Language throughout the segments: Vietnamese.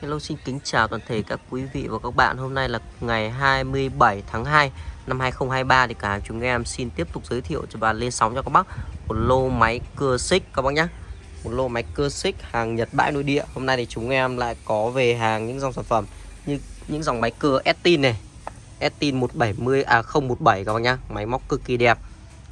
Hello, xin kính chào toàn thể các quý vị và các bạn. Hôm nay là ngày 27 tháng 2 năm 2023 Thì cả hàng chúng em xin tiếp tục giới thiệu cho bạn lên sóng cho các bác Một lô máy cưa xích các bác nhé Một lô máy cưa xích hàng Nhật bãi nội địa. Hôm nay thì chúng em lại có về hàng những dòng sản phẩm Như những dòng máy cưa Estin này. Estin 170 à 017 các bác nhé Máy móc cực kỳ đẹp.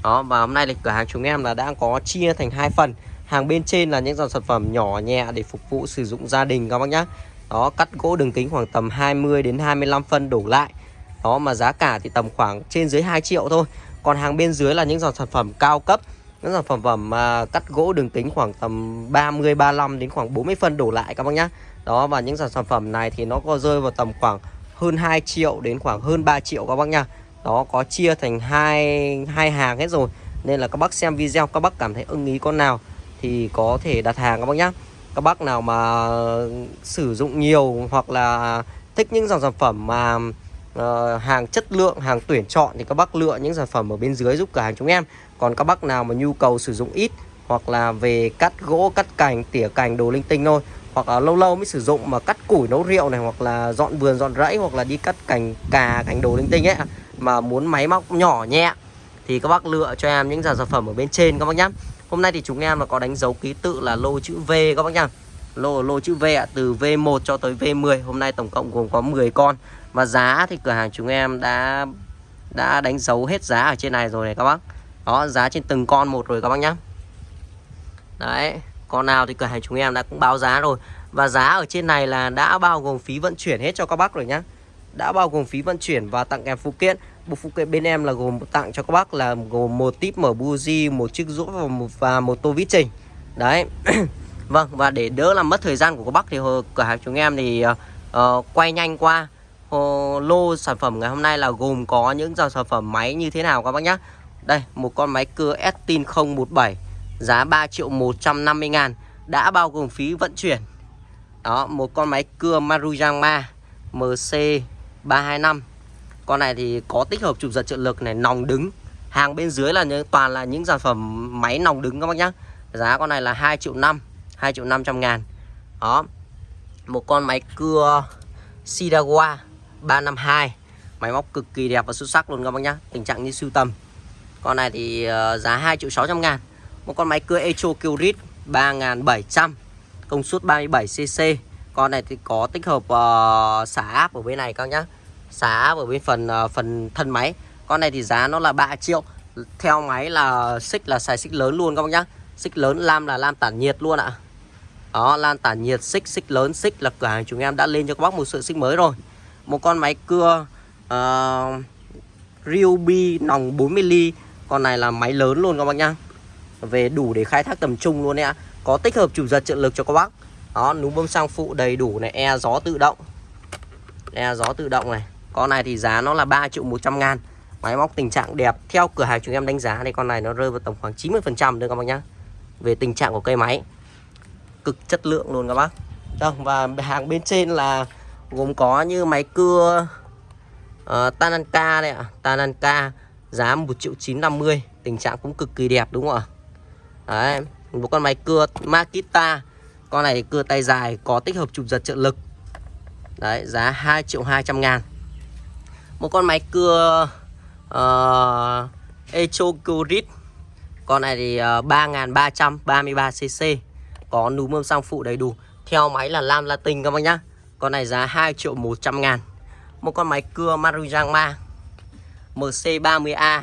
Đó, và hôm nay thì cửa hàng chúng em là đang có chia thành hai phần. Hàng bên trên là những dòng sản phẩm nhỏ nhẹ để phục vụ sử dụng gia đình các bác nhé đó, cắt gỗ đường kính khoảng tầm 20 đến 25 phân đổ lại. Đó, mà giá cả thì tầm khoảng trên dưới 2 triệu thôi. Còn hàng bên dưới là những dòng sản phẩm cao cấp, những dòng sản phẩm mà cắt gỗ đường kính khoảng tầm 30 35 đến khoảng 40 phân đổ lại các bác nhá. Đó, và những dòng sản phẩm này thì nó có rơi vào tầm khoảng hơn 2 triệu đến khoảng hơn 3 triệu các bác nhá. đó, có chia thành hai hai hàng hết rồi. Nên là các bác xem video, các bác cảm thấy ưng ý con nào thì có thể đặt hàng các bác nhá các bác nào mà sử dụng nhiều hoặc là thích những dòng sản phẩm mà uh, hàng chất lượng hàng tuyển chọn thì các bác lựa những sản phẩm ở bên dưới giúp cửa hàng chúng em. Còn các bác nào mà nhu cầu sử dụng ít hoặc là về cắt gỗ cắt cành tỉa cành đồ linh tinh thôi hoặc là lâu lâu mới sử dụng mà cắt củi nấu rượu này hoặc là dọn vườn dọn rẫy hoặc là đi cắt cành cà cành đồ linh tinh ấy mà muốn máy móc nhỏ nhẹ thì các bác lựa cho em những dòng sản phẩm ở bên trên các bác nhé Hôm nay thì chúng em là có đánh dấu ký tự là lô chữ V các bác nhá. Lô lô chữ V ạ, từ V1 cho tới V10 Hôm nay tổng cộng gồm có 10 con. Và giá thì cửa hàng chúng em đã đã đánh dấu hết giá ở trên này rồi này các bác. Đó, giá trên từng con một rồi các bác nhá. Đấy, con nào thì cửa hàng chúng em đã cũng báo giá rồi. Và giá ở trên này là đã bao gồm phí vận chuyển hết cho các bác rồi nhá. Đã bao gồm phí vận chuyển và tặng kèm phụ kiện. Bộ phụ kiện bên em là gồm tặng cho các bác là gồm một tip mở buji, một chiếc rũa và một, và một tô vít trình. Đấy. vâng và để đỡ làm mất thời gian của các bác thì cửa hàng chúng em thì uh, quay nhanh qua uh, lô sản phẩm ngày hôm nay là gồm có những dòng sản phẩm máy như thế nào các bác nhá. Đây, một con máy cưa Estin 017 giá 3 triệu 150 ngàn đã bao gồm phí vận chuyển. Đó, một con máy cưa Maruyama MC 325 con này thì có tích hợp chụp giật trợ lực này nòng đứng. Hàng bên dưới là những, toàn là những sản phẩm máy nòng đứng các bác nhá. Giá con này là 2 triệu 5 2 triệu 500 ngàn. Đó. Một con máy cưa Sidawa 352 Máy móc cực kỳ đẹp và xuất sắc luôn các bác nhá. Tình trạng như sưu tầm. Con này thì ờ, giá 2 triệu 600 ngàn. Một con máy cưa Echo Kyrit 3700 Công suất 37cc Con này thì có tích hợp uh, xả áp ở bên này các nhá xá ở bên phần ờ, phần thân máy. Con này thì giá nó là 3 triệu. Theo máy là xích là xài xích lớn luôn các bác nhá. Xích lớn lam là lam tản nhiệt luôn ạ. Đó lam tản nhiệt xích xích lớn xích là cửa hàng chúng em đã lên cho các bác một sợi xích mới rồi. Một con máy cưa uh, Ryobi nòng 40 ly. Con này là máy lớn luôn các bác nhá. Về đủ để khai thác tầm trung luôn đấy ạ. Có tích hợp chủ giật trợ lực cho các bác. Đó núm bơm sang phụ đầy đủ này e gió tự động. E gió tự động này con này thì giá nó là 3 triệu 100 ngàn. Máy móc tình trạng đẹp. Theo cửa hàng chúng em đánh giá thì con này nó rơi vào tầm khoảng 90% nữa các bác nhá. Về tình trạng của cây máy. Cực chất lượng luôn các bác. Vâng và hàng bên trên là Gồm có như máy cưa uh, Tananka đây ạ. Tananka giá 1 triệu 950 Tình trạng cũng cực kỳ đẹp đúng không ạ? Đấy Một con máy cưa Makita. Con này cưa tay dài có tích hợp chụp giật trợ lực. Đấy giá 2 triệu 200 ngàn một con máy cưa ờ, uh, Echocurit con này thì ờ, uh, 3.333cc có núm bơm xăng phụ đầy đủ. Theo máy là lam latin các bác nhá. Con này giá 2 triệu 100 ngàn. Một con máy cưa Maruyama MC30A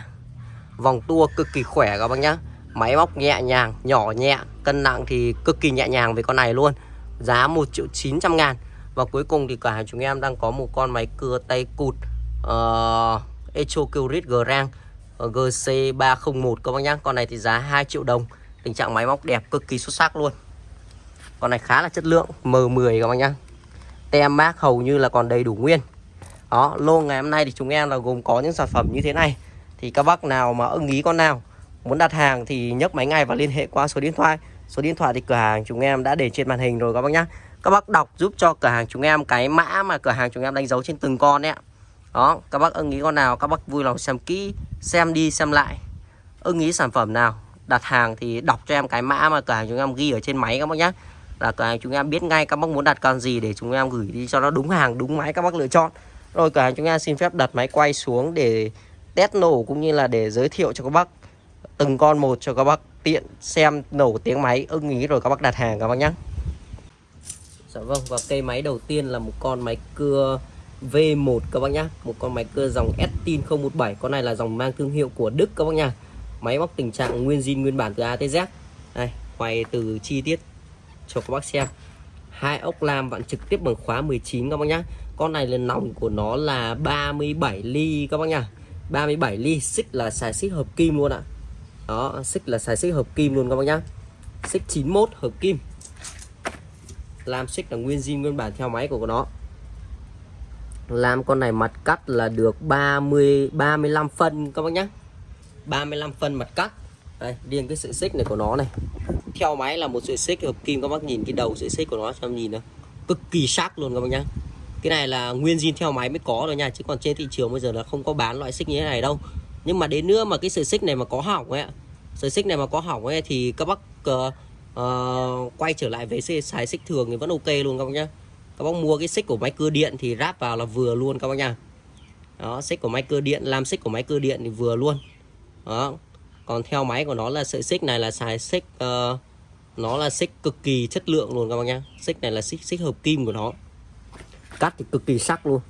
vòng tua cực kỳ khỏe các bác nhá. Máy móc nhẹ nhàng nhỏ nhẹ cân nặng thì cực kỳ nhẹ nhàng với con này luôn. Giá 1 triệu 900 ngàn. Và cuối cùng thì cả chúng em đang có một con máy cưa tay cụt uh, Echo Curit Grand ờ, GC301 các bác nhá. Con này thì giá 2 triệu đồng. Tình trạng máy móc đẹp cực kỳ xuất sắc luôn. Con này khá là chất lượng M10 các bác nhá. Tem mác hầu như là còn đầy đủ nguyên. Đó lô ngày hôm nay thì chúng em là gồm có những sản phẩm như thế này. Thì các bác nào mà ưng ý con nào Muốn đặt hàng thì nhấc máy ngay và liên hệ qua số điện thoại. Số điện thoại thì cửa hàng chúng em đã để trên màn hình rồi các bác nhá. Các bác đọc giúp cho cửa hàng chúng em cái mã mà cửa hàng chúng em đánh dấu trên từng con đấy ạ đó, các bác ưng ý con nào, các bác vui lòng xem kỹ, xem đi, xem lại. Ưng ý sản phẩm nào, đặt hàng thì đọc cho em cái mã mà cửa hàng chúng em ghi ở trên máy các bác nhé là cửa hàng chúng em biết ngay các bác muốn đặt con gì để chúng em gửi đi cho nó đúng hàng, đúng máy các bác lựa chọn. Rồi cửa hàng chúng em xin phép đặt máy quay xuống để test nổ cũng như là để giới thiệu cho các bác, từng con một cho các bác tiện xem nổ tiếng máy, ưng ý rồi các bác đặt hàng các bác nhé Dạ vâng và cây máy đầu tiên là một con máy cưa V1 các bác nhá. Một con máy cơ dòng Estin 017 con này là dòng mang thương hiệu của Đức các bác nhá. máy móc tình trạng nguyên zin nguyên bản từ A tới Z. Đây, quay từ chi tiết cho các bác xem. Hai ốc lam vặn trực tiếp bằng khóa 19 các bác nhá. Con này là nòng của nó là 37 ly các bác nhá. 37 ly, xích là xài xích hợp kim luôn ạ. Đó, xích là xài xích hợp kim luôn các bác nhá. Xích 91 hợp kim. Lam xích là nguyên zin nguyên bản theo máy của nó làm con này mặt cắt là được 30 35 phân các bác nhá. 35 phân mặt cắt. Đây riêng cái sợi xích này của nó này. Theo máy là một sợi xích hợp kim các bác nhìn cái đầu sợi xích của nó cho em nhìn nữa cực kỳ sắc luôn các bác nhá. Cái này là nguyên zin theo máy mới có rồi nha chứ còn trên thị trường bây giờ là không có bán loại xích như thế này đâu. Nhưng mà đến nữa mà cái sợi xích này mà có hỏng ấy sợi xích này mà có hỏng ấy thì các bác uh, uh, quay trở lại với xài xích thường thì vẫn ok luôn các bác nhá các bác mua cái xích của máy cưa điện thì ráp vào là vừa luôn các bác nha. Đó xích của máy cưa điện làm xích của máy cưa điện thì vừa luôn. Đó. Còn theo máy của nó là sợi xích này là xài xích uh, nó là xích cực kỳ chất lượng luôn các bác nhá xích này là xích xích hợp kim của nó. Cắt thì cực kỳ sắc luôn.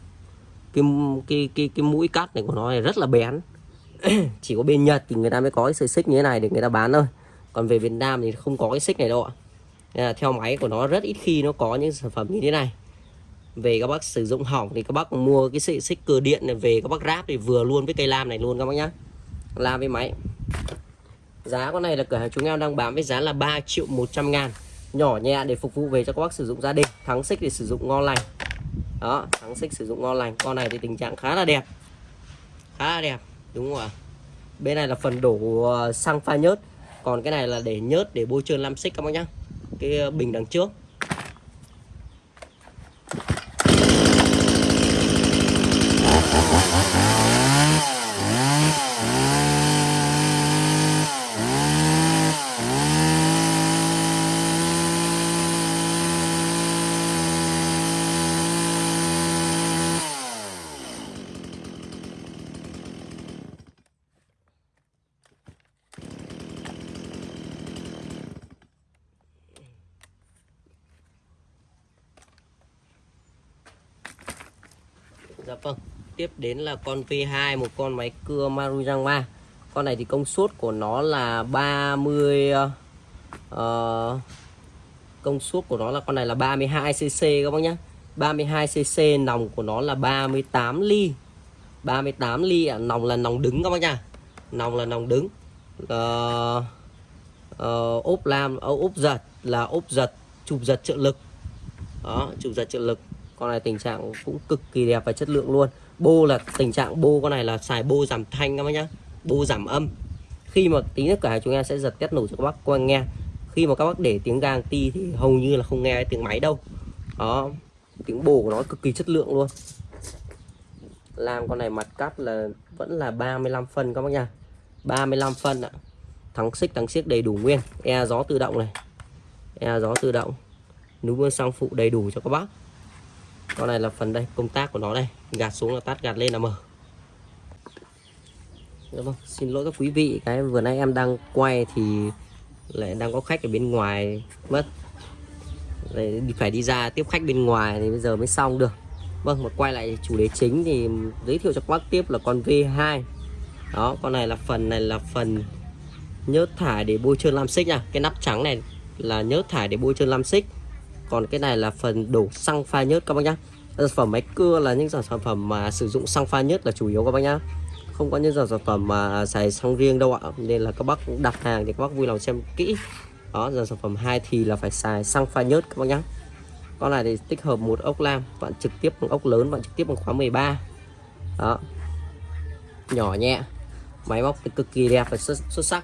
Cái cái cái cái mũi cắt này của nó này rất là bén. Chỉ có bên Nhật thì người ta mới có cái sợi xích như thế này để người ta bán thôi. Còn về Việt Nam thì không có cái xích này đâu ạ. Nên là theo máy của nó rất ít khi nó có những sản phẩm như thế này về các bác sử dụng hỏng thì các bác mua cái sợi xích cơ điện này, về các bác ráp thì vừa luôn với cây lam này luôn các bác nhá. Lam với máy. Giá con này là cửa hàng chúng em đang bán với giá là 3 triệu 100 ngàn. Nhỏ nhẹ để phục vụ về cho các bác sử dụng gia đình. Thắng xích để sử dụng ngon lành. Đó, thắng xích sử dụng ngon lành. Con này thì tình trạng khá là đẹp. Khá là đẹp, đúng không ạ? Bên này là phần đổ ờ, xăng pha nhớt. Còn cái này là để nhớt, để bôi trơn lam xích các bác nhá. Cái ờ, bình đằng trước. Dạ vâng. Tiếp đến là con V2 Một con máy cưa Marujangma. Con này thì công suất của nó là 30 uh, ờ, ờ, Công suất của nó là con này là 32cc các bác nhé 32cc nòng của nó là 38 ly 38 ly à, nòng là nòng đứng các bác nha Nòng là nòng đứng. Uh, uh, ốp lam uh, ốp giật là ốp giật chụp giật trợ lực. Đó chụp giật trợ lực con này tình trạng cũng cực kỳ đẹp và chất lượng luôn. Bô là, tình trạng bô con này là xài bô giảm thanh các bác nhá. Bô giảm âm. Khi mà tí nữa cả chúng em sẽ giật test nổ cho các bác quan nghe. Khi mà các bác để tiếng gang ti thì hầu như là không nghe tiếng máy đâu. Đó, tiếng bồ của nó cực kỳ chất lượng luôn. Làm con này mặt cắt là vẫn là 35 phân các bác nha 35 phân ạ. Thắng xích, thắng xiếc đầy đủ nguyên. E gió tự động này. E gió tự động. Núm bơm sang phụ đầy đủ cho các bác con này là phần đây công tác của nó đây. Gạt xuống là tắt gạt lên là mở. Dạ vâng, xin lỗi các quý vị. Cái vừa nãy em đang quay thì lại đang có khách ở bên ngoài mất. Đấy, phải đi ra tiếp khách bên ngoài thì bây giờ mới xong được. Vâng mà quay lại chủ đề chính thì giới thiệu cho các bác tiếp là con V2 đó con này là phần này là phần nhớt thải để bôi trơn lam xích nha. Cái nắp trắng này là nhớt thải để bôi trơn lam xích còn cái này là phần đổ xăng pha nhớt các bác nhá. Sản phẩm máy cưa là những sản phẩm mà sử dụng xăng pha nhớt là chủ yếu các bác nhá. Không có những sản phẩm mà xài xăng riêng đâu ạ. Nên là các bác đặt hàng thì các bác vui lòng xem kỹ. Đó dòng sản phẩm hai thì là phải xài xăng pha nhớt các bác nhá. Con này thì tích hợp một ốc lam bạn trực tiếp bằng ốc lớn bạn trực tiếp bằng khóa 13 đó. Nhỏ nhẹ. Máy móc thì cực kỳ đẹp và xuất, xuất sắc.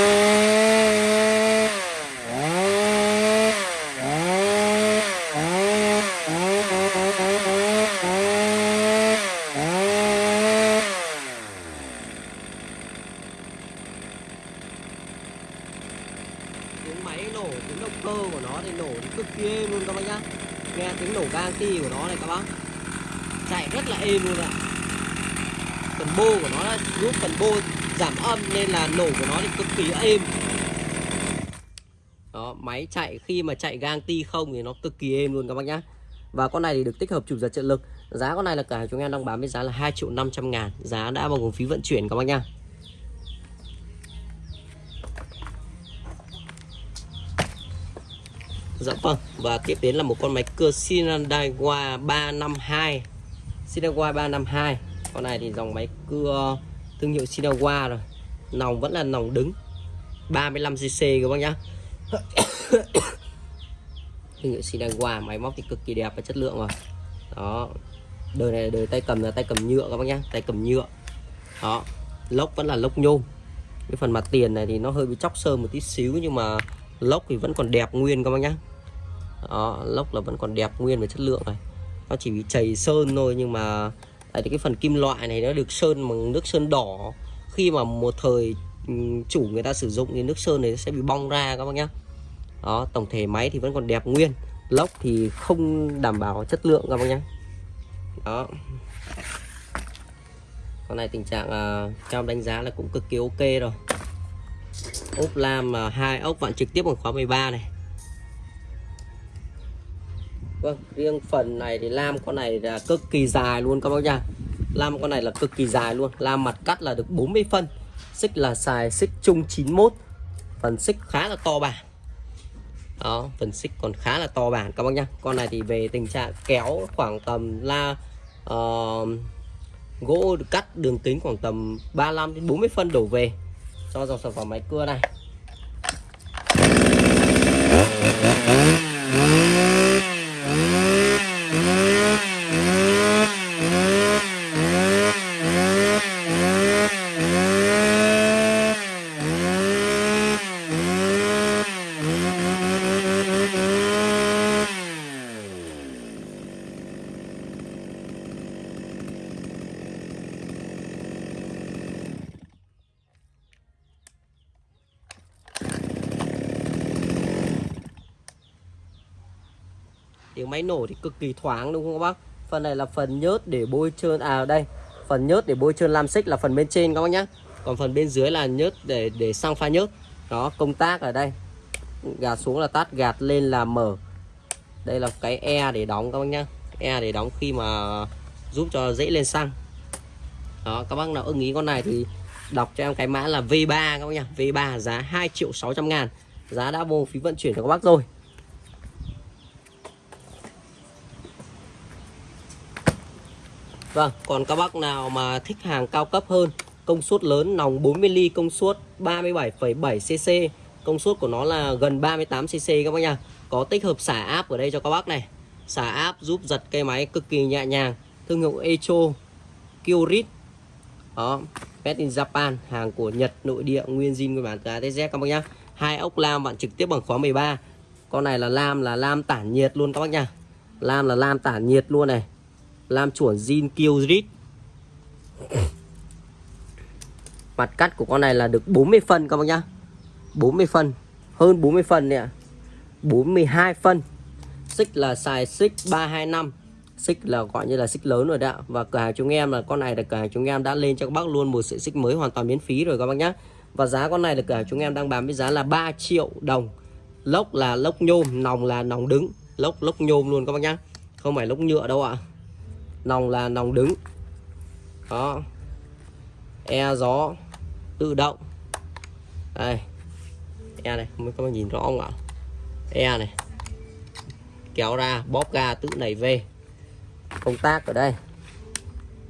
nổ của nó thì cực kỳ êm. Đó, máy chạy khi mà chạy gang ti không thì nó cực kỳ êm luôn các bác nhá. Và con này thì được tích hợp chụp giật trợ lực. Giá con này là cả chúng em đang bán với giá là 2 triệu 500 ngàn. Giá đã bao gồm phí vận chuyển các bác nhá. Dạ vâng Và tiếp đến là một con máy cưa Shinadaiwa 352 Shinadaiwa 352 Con này thì dòng máy cưa thương hiệu Shinadaiwa rồi. Nòng vẫn là nòng đứng. 35cc các bác nhá. Thương hiệu Sinagua Máy móc thì cực kỳ đẹp và chất lượng rồi. Đó. Đời này đời tay cầm là tay cầm nhựa các bác nhá Tay cầm nhựa. Đó. Lốc vẫn là lốc nhôm. Cái phần mặt tiền này thì nó hơi bị chóc sơn một tí xíu Nhưng mà lốc thì vẫn còn đẹp nguyên các bác nhá. Đó, lốc là vẫn còn đẹp nguyên về chất lượng này. Nó chỉ bị chảy sơn thôi nhưng mà tại cái phần kim loại này nó được sơn bằng nước sơn đỏ khi mà một thời ừ, chủ người ta sử dụng thì nước sơn này sẽ bị bong ra các bác nhá. Đó tổng thể máy thì vẫn còn đẹp nguyên. Lốc thì không đảm bảo chất lượng các bác nhá. Đó. Con này tình trạng uh, đánh giá là cũng cực kỳ ok rồi. Ốp lam uh, hai ốc vặn trực tiếp bằng khóa 13 này. Vâng, riêng phần này thì lam con này là cực kỳ dài luôn các bác nhá. Lam con này là cực kỳ dài luôn. Lam mặt cắt là được 40 phân. Xích là xài xích chung 91 Phần xích khá là to bản. Đó, phần xích còn khá là to bản các bác nhá. Con này thì về tình trạng kéo khoảng tầm la uh, Gỗ cắt đường kính khoảng tầm 35 đến 40 phân đổ về. Cho dòng sản phẩm máy cưa này. Máy nổ thì cực kỳ thoáng, đúng không các bác? Phần này là phần nhớt để bôi trơn à đây, phần nhớt để bôi trơn lam xích là phần bên trên các bác nhá. Còn phần bên dưới là nhớt để để sang pha nhớt. Đó, công tác ở đây. Gạt xuống là tắt gạt lên là mở. Đây là cái e để đóng các bác nhá. E để đóng khi mà giúp cho dễ lên xăng. Đó, các bác nào ưng ý con này thì đọc cho em cái mã là V3 các bác nhá. V3 giá 2 triệu 600 ngàn. Giá đã vô phí vận chuyển cho các bác rồi. Vâng, còn các bác nào mà thích hàng cao cấp hơn, công suất lớn, nòng 40 ly, công suất 37,7 cc, công suất của nó là gần 38 cc các bác nha. Có tích hợp xả áp ở đây cho các bác này. Xả áp giúp giật cây máy cực kỳ nhẹ nhàng. Thương hiệu Echo Kyorit. Đó, Made in Japan, hàng của Nhật nội địa nguyên zin nguyên bản từ ATZ các bác nhá. Hai ốc lam bạn trực tiếp bằng khóa 13. Con này là lam là lam tản nhiệt luôn các bác nha. Lam là lam tản nhiệt luôn này Lam chuẩn zin Killrit Mặt cắt của con này là được 40 phân các bác nhá. 40 phân Hơn 40 phân nè. 42 phân. Xích là xài xích 325 Xích là gọi như là xích lớn rồi đã Và cửa hàng chúng em là con này là cửa hàng chúng em đã lên cho các bác luôn một sợi xích mới hoàn toàn miễn phí rồi các bác nhá. Và giá con này là cửa hàng chúng em đang bán với giá là 3 triệu đồng. Lốc là lốc nhôm, nòng là nòng đứng. Lốc lốc nhôm luôn các bác nhá. Không phải lốc nhựa đâu ạ nòng là nòng đứng. Đó. E gió tự động. Đây. E này mới có các bạn nhìn rõ không ạ? E này. Kéo ra, bóp ga tự nảy về. Công tác ở đây.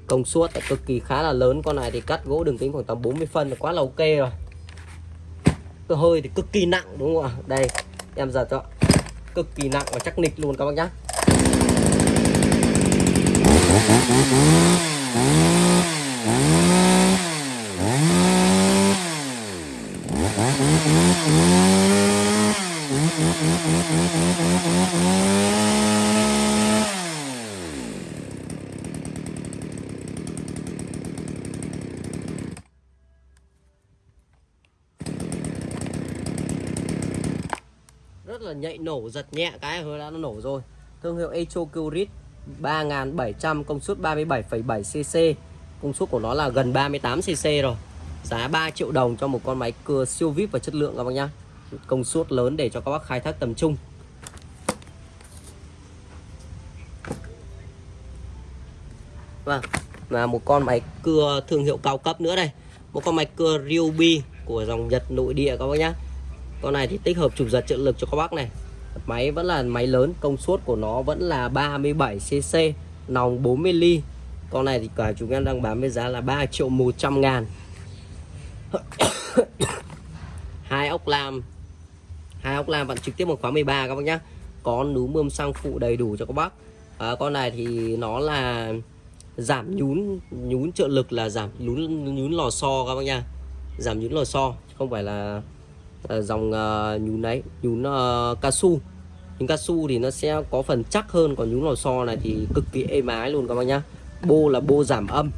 Công suất là cực kỳ khá là lớn. Con này thì cắt gỗ đường kính khoảng tầm 40 phân là quá là ok rồi. Cơ hơi thì cực kỳ nặng, đúng không ạ? Đây, em giật cho. Cực kỳ nặng và chắc nịch luôn các bác nhé rất là nhạy nổ giật nhẹ cái hơi đã nó nổ rồi. Thương hiệu Echo Curit 3700 công suất 37,7 cc công suất của nó là gần 38 cc rồi. Giá 3 triệu đồng cho một con máy cưa siêu vip và chất lượng các bác nhá. Công suất lớn để cho các bác khai thác tầm trung. Vâng, là một con máy cưa thương hiệu cao cấp nữa đây. Một con máy cưa Ryobi của dòng Nhật nội địa các bác nhá. Con này thì tích hợp chụp giật trợ lực cho các bác này. Máy vẫn là máy lớn, công suất của nó vẫn là 37cc Nòng 40 ly. Con này thì cả chúng em đang bán với giá là 3 triệu 100 ngàn. Hai ốc lam. Hai ốc lam bạn trực tiếp một khóa 13 các bác nhá. Có núm bơm xăng phụ đầy đủ cho các bác. À, con này thì nó là giảm nhún nhún trợ lực là giảm nhún nhún lò xo các bác nha giảm nhún lò xo không phải là uh, dòng uh, nhún đấy nhún ờ, uh, cao su. Nhún cao su thì nó sẽ có phần chắc hơn còn nhún lò xo này thì cực kỳ êm ái luôn các bác nhá. Bô là bô giảm âm.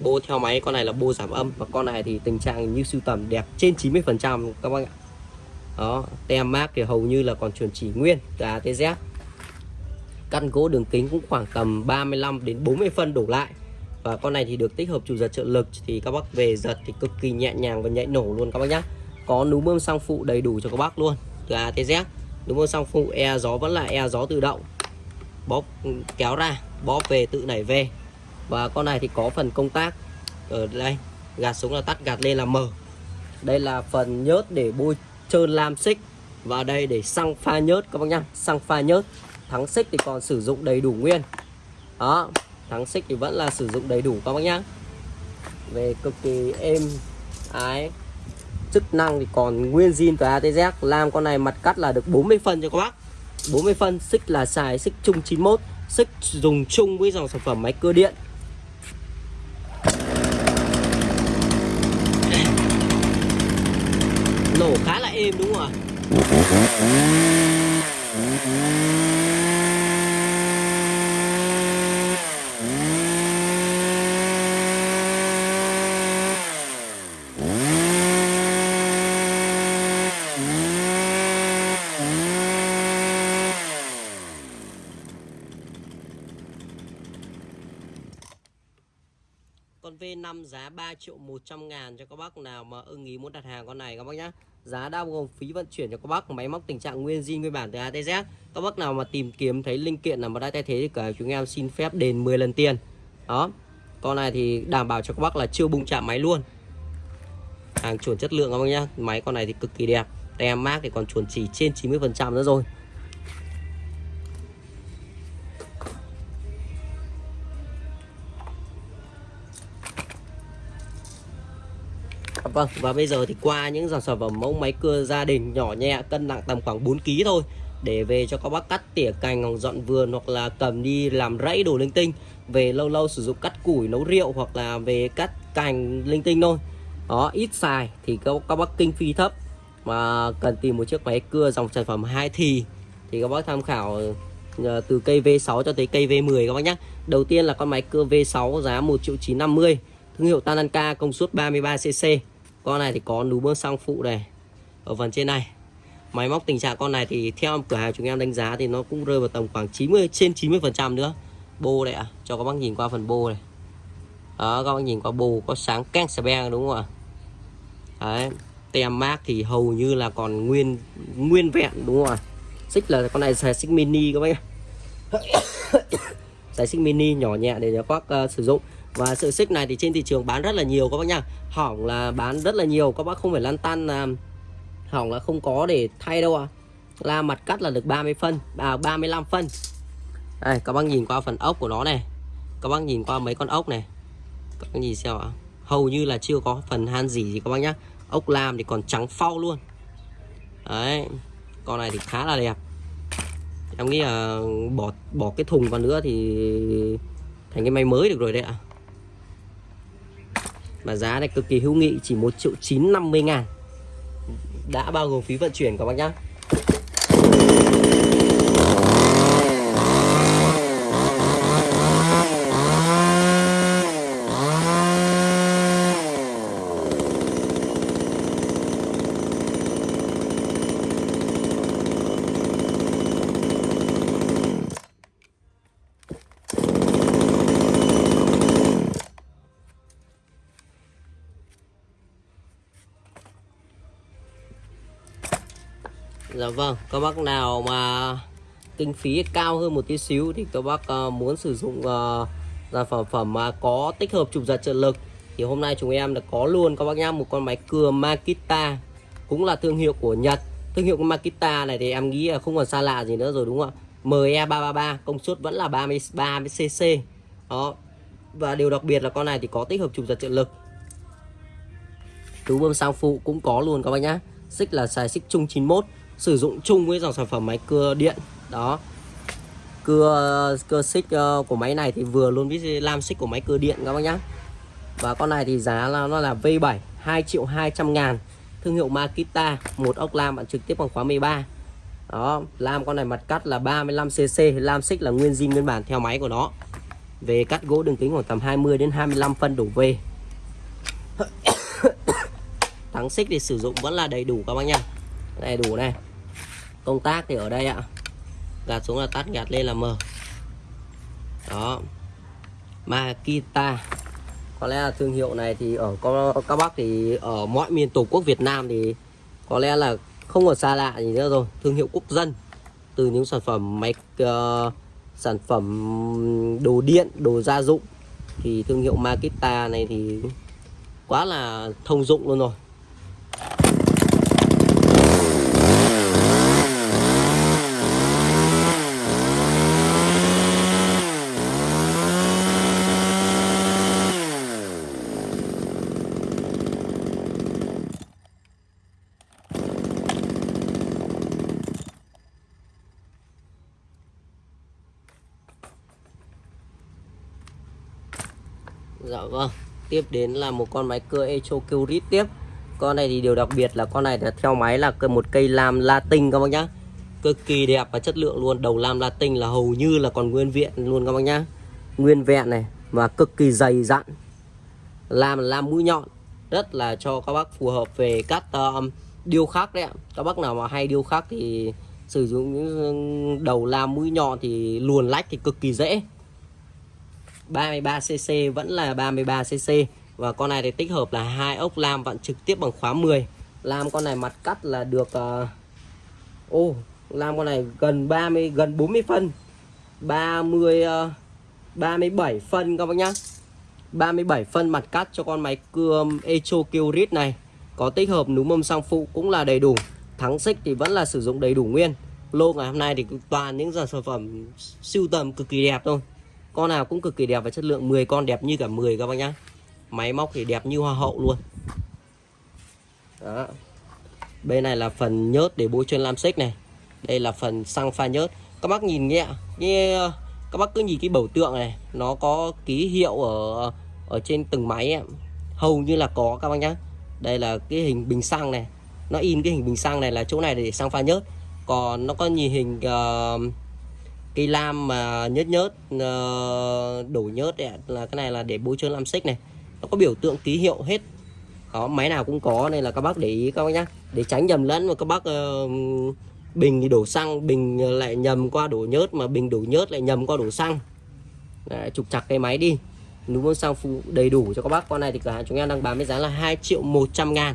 Bô theo máy con này là bô giảm âm. Và con này thì tình trạng như sưu tầm đẹp trên 90 phần trăm các bác ạ. Đó tem mát thì hầu như là còn chuẩn chỉ nguyên từ A tới Z. Căn gỗ đường kính cũng khoảng tầm 35 đến 40 phân đổ lại. Và con này thì được tích hợp chủ giật trợ lực thì các bác về giật thì cực kỳ nhẹ nhàng và nhạy nổ luôn các bác nhá có núm bơm xăng phụ đầy đủ cho các bác luôn. Từ A tới Z núm bơm xăng phụ e gió vẫn là e gió tự động. Bóp ừ, kéo ra, bóp về, tự nảy về. Và con này thì có phần công tác ở đây. Gạt xuống là tắt, gạt lên là mở. Đây là phần nhớt để bôi trơn lam xích. Và đây để xăng pha nhớt, các bác nhá. Xăng pha nhớt. Thắng xích thì còn sử dụng đầy đủ nguyên. Đó, thắng xích thì vẫn là sử dụng đầy đủ, các bác nhá. Về cực kỳ êm ái chức năng thì còn nguyên zin từ ATZ làm con này mặt cắt là được 40 phân cho các bác. 40 phân, xích là xài xích chung 91 xích dùng chung với dòng sản phẩm máy cơ điện. Nổ khá là êm đúng không ạ? 5 giá 3 triệu 100 ngàn cho các bác nào mà ưng ý muốn đặt hàng con này các bác nhá. Giá đã gồm phí vận chuyển cho các bác, Máy móc tình trạng nguyên zin, nguyên bản từ ATZ Các bác nào mà tìm kiếm thấy linh kiện nào mà đã thay thế thì cả chúng em xin phép đền 10 lần tiền. Đó. Con này thì đảm bảo cho các bác là chưa bung chạm máy luôn. Hàng chuẩn chất lượng các bác nhá. Máy con này thì cực kỳ đẹp. Tem mác thì còn chuẩn chỉ trên 90% nữa rồi. Vâng và bây giờ thì qua những dòng sản phẩm mẫu máy cưa gia đình nhỏ nhẹ cân nặng tầm khoảng 4 kg thôi để về cho các bác cắt tỉa cành hoặc dọn vườn hoặc là cầm đi làm rẫy đồ linh tinh. Về lâu lâu sử dụng cắt củi nấu rượu hoặc là về cắt cành linh tinh thôi. Đó ít xài thì các, các bác kinh phí thấp. Mà cần tìm một chiếc máy cưa dòng sản phẩm hai thì thì các bác tham khảo ờ, từ cây V6 cho tới cây V10 các bác nhé đầu tiên là con máy cưa V6 giá 1 triệu 950 thương hiệu Tananka công suất 33cc con này thì có núm bơm xăng phụ này ở phần trên này. Máy móc tình trạng con này thì theo cửa hàng chúng em đánh giá thì nó cũng rơi vào tầm khoảng 90 trên 90 phần trăm nữa. Bô đây ạ à. cho các bác nhìn qua phần bô này. Đó các bác nhìn qua bô có sáng keng sờ beng đúng không ạ? Đấy tem mác thì hầu như là còn nguyên nguyên vẹn đúng không ạ? Xích là con này xài xích mini các bác xài xích mini nhỏ nhẹ để cho các bác uh, sử dụng và sợi xích này thì trên thị trường bán rất là nhiều các bác nha hỏng là bán rất là nhiều, các bác không phải lăn tăn là hỏng là không có để thay đâu à la mặt cắt là được 30 phân à 35 phân. Đây, các bác nhìn qua phần ốc của nó này. Các bác nhìn qua mấy con ốc này. Các bác nhìn xem ạ. Hầu như là chưa có phần han gì gì các bác nhá. Ốc lam thì còn trắng phau luôn. Đấy, con này thì khá là đẹp. Em nghĩ là bỏ bỏ cái thùng vào nữa thì thành cái máy mới được rồi đấy ạ. à mà giá này cực kỳ hữu nghị, chỉ 1 triệu 950 ngàn. Đã bao gồm phí vận chuyển các bác nhá Dạ vâng, các bác nào mà kinh phí cao hơn một tí xíu thì các bác ờ, muốn sử dụng uh, sản phẩm phẩm mà có tích hợp chụp giật trợ lực thì hôm nay chúng em đã có luôn. Các bác nhá một con máy cưa Makita cũng là thương hiệu của Nhật. Thương hiệu của Makita này thì em nghĩ là không còn xa lạ gì nữa rồi đúng không ạ? ME333 công suất vẫn là 33 cc đó. Và điều đặc biệt là con này thì có tích hợp chụp giật trợ lực. Túi bơm sang phụ cũng có luôn các bác nhá. Xích là xài xích chung 91 sử dụng chung với dòng sản phẩm máy cưa điện. Đó. Cưa cưa xích ờ, của máy này thì vừa luôn với lam xích của máy cưa điện các bác nhá. Và con này thì giá là, nó là V7 2 triệu 200 ngàn. Thương hiệu Makita, một ốc lam bạn trực tiếp bằng khóa 13 đó, lam con này mặt cắt là 35cc lam xích là nguyên zin nguyên bản theo máy của nó. Về cắt gỗ đường kính khoảng tầm 20 đến 25 phân đổ về. Thắng xích thì sử dụng vẫn là đầy đủ các bác nha đầy đủ này công tác thì ở đây ạ. Gạt xuống là tắt gạt lên là mở. Đó. Makita. Có lẽ là thương hiệu này thì ở các bác thì ở mọi miền tổ quốc Việt Nam thì có lẽ là không còn xa lạ gì nữa rồi. Thương hiệu quốc dân. Từ những sản phẩm máy uh, ờ, sản phẩm đồ điện đồ gia dụng. Thì thương hiệu Makita này thì quá là thông dụng luôn rồi Dạ vâng Tiếp đến là một con máy cưa Echo Curit tiếp. Con này thì điều đặc biệt là con này là theo máy là một cây lam latin các bác nhá. Cực kỳ đẹp và chất lượng luôn. Đầu lam latin là hầu như là còn nguyên vẹn luôn các bác nhá. Nguyên vẹn này Và cực kỳ dày dặn. Lam làm lam mũi nhọn. Rất là cho các bác phù hợp về cắt um, điêu khắc đấy ạ. Các bác nào mà hay điêu khắc thì sử dụng những um, đầu lam mũi nhọn thì luồn lách thì cực kỳ dễ. 33cc vẫn là 33cc và con này thì tích hợp là hai ốc lam vặn trực tiếp bằng khóa 10 lam con này mặt cắt là được uh, ô uh, oh, lam con này gần 30 gần 40 phân. 30 uh, 37 phân các bác nhá. 37 phân mặt cắt cho con máy cưa Echo Kyrit này. Có tích hợp núm mâm sang phụ cũng là đầy đủ. Thắng xích thì vẫn là sử dụng đầy đủ nguyên. Lô ngày hôm nay thì toàn những dòng sản phẩm siêu tầm cực kỳ đẹp thôi con nào cũng cực kỳ đẹp và chất lượng. 10 con đẹp như cả 10 các bác nhá. Máy móc thì đẹp như hoa hậu luôn. Đó. Bên này là phần nhớt để bôi chân lam xích này. Đây là phần xăng pha nhớt. Các bác nhìn nhẹ như các bác cứ nhìn cái biểu tượng này nó có ký hiệu ở ở trên từng máy ấy. hầu như là có các bác nhá. Đây là cái hình bình xăng này. Nó in cái hình bình xăng này là chỗ này để xăng pha nhớt. Còn nó có nhìn hình uh, cây lam mà nhớt nhớt ờ, đổ nhớt ấy, là cái này là để bôi trơn lam xích này. Nó có biểu tượng ký hiệu hết. Có máy nào cũng có nên là các bác để ý các bác nhá. Để tránh nhầm lẫn mà các bác uh, bình thì đổ xăng bình ờ, lại nhầm qua đổ nhớt mà bình đổ nhớt lại nhầm qua đổ xăng. Đấy, trục chặt cái máy đi. Đúng xăng phụ đầy đủ cho các bác. Con này thì cửa hàng chúng em đang bán với giá là 2 triệu 100 ngàn.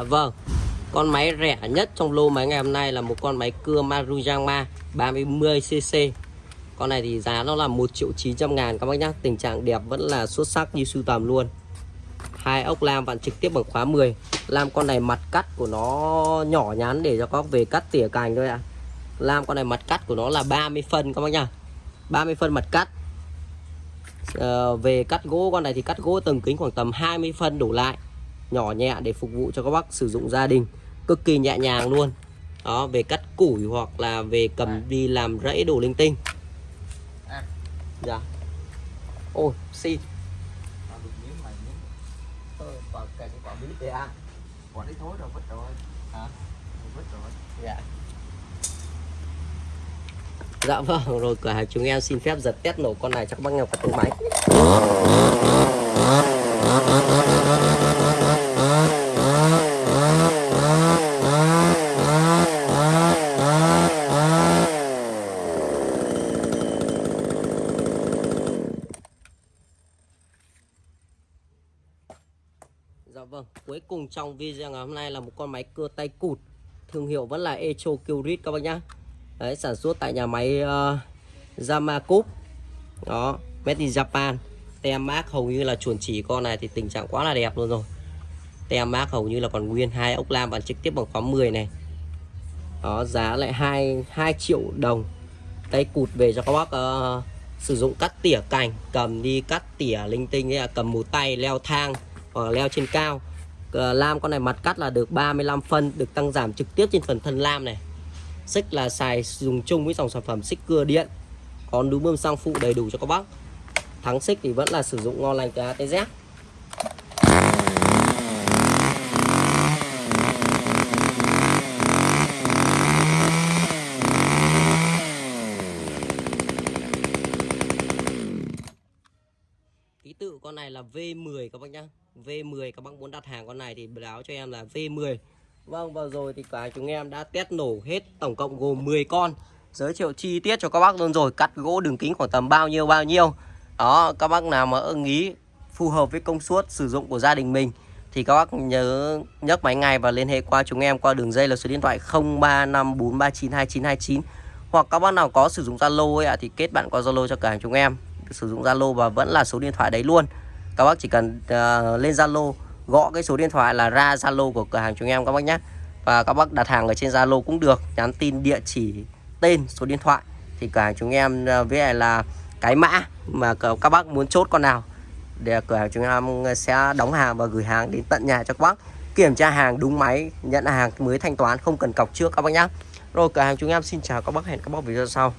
Dạ vâng. Con máy rẻ nhất trong lô máy ngày hôm nay là một con máy cưa Marujama 30cc Con này thì giá nó là 1 triệu 900 ngàn các bác nhá. Tình trạng đẹp vẫn là xuất sắc như sưu tầm luôn. Hai ốc lam vặn trực tiếp bằng khóa 10 Lam con này mặt cắt của nó nhỏ nhắn để cho các về cắt tỉa cành thôi ạ. À. Lam con này mặt cắt của nó là 30 phân các bác nhá. 30 phân mặt cắt. À, Về cắt gỗ con này thì cắt gỗ tầng kính khoảng tầm 20 phân đổ lại nhỏ nhẹ để phục vụ cho các bác sử dụng gia đình. Cực kỳ nhẹ nhàng luôn. Đó về cắt củi hoặc là về cầm đi làm rẫy đồ linh tinh. Dạ. Ôi xin. Quả đấy thối rồi vứt rồi. Hả? vứt rồi. Dạ. Dạ vâng, rồi cửa hàng chúng em xin phép giật test nổ con này cho các bác nghe vào tiếng máy. Dạ vâng, cuối cùng trong video ngày hôm nay là một con máy cưa tay cụt Thương hiệu vẫn là Echo Curit các bác nhá. Đấy, sản xuất tại nhà máy uh, Yamakup. Đó, made in Japan. Tem mác hầu như là chuẩn chỉ con này thì tình trạng quá là đẹp luôn rồi. Tem mác hầu như là còn nguyên hai ốc lam bản trực tiếp bằng khóa 10 này. Đó, giá lại 2, 2 triệu đồng. Tay cụt về cho các bác uh, sử dụng cắt tỉa cành Cầm đi cắt tỉa linh tinh ấy, à, cầm một tay leo thang hoặc leo trên cao. Ờ, lam con này mặt cắt là được 35 phân, được tăng giảm trực tiếp trên phần thân lam này. Xích là xài dùng chung với dòng sản phẩm xích cưa điện còn đúng bơm xăng phụ đầy đủ cho các bác. Thắng xích thì vẫn là sử dụng ngon lành từ atz ký tự con này là V10 các bác nhá. V10, các bác muốn đặt hàng con này thì báo cho em là V10. Vâng vừa rồi thì cả chúng em đã test nổ hết tổng cộng gồm 10 con. Giới thiệu chi tiết cho các bác luôn rồi, Cắt gỗ đường kính khoảng tầm bao nhiêu bao nhiêu. Đó, các bác nào mà ưng ý, phù hợp với công suất sử dụng của gia đình mình Thì các bác nhớ nhấc máy ngay và liên hệ qua chúng em qua đường dây là số điện thoại 0354392929 Hoặc các bác nào có sử dụng Zalo ấy ạ, thì kết bạn qua Zalo cho cả chúng em. Sử dụng Zalo và vẫn là số điện thoại đấy luôn các bác chỉ cần uh, lên Zalo gõ cái số điện thoại là ra Zalo của cửa hàng chúng em các bác nhé và các bác đặt hàng ở trên Zalo cũng được nhắn tin địa chỉ tên số điện thoại. Thì cửa hàng chúng em uh, với lại là cái mã mà các bác muốn chốt con nào để cửa hàng chúng em sẽ đóng hàng và gửi hàng đến tận nhà cho các bác. Kiểm tra hàng đúng máy nhận hàng mới thanh toán không cần cọc trước các bác nhé rồi cửa hàng chúng em xin chào các bác hẹn các bác video sau.